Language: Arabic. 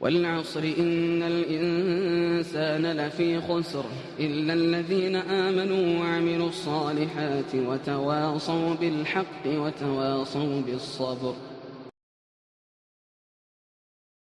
والعصر إن الإنسان لفي خسر إلا الذين آمنوا وعملوا الصالحات وتواصوا بالحق وتواصوا بالصبر.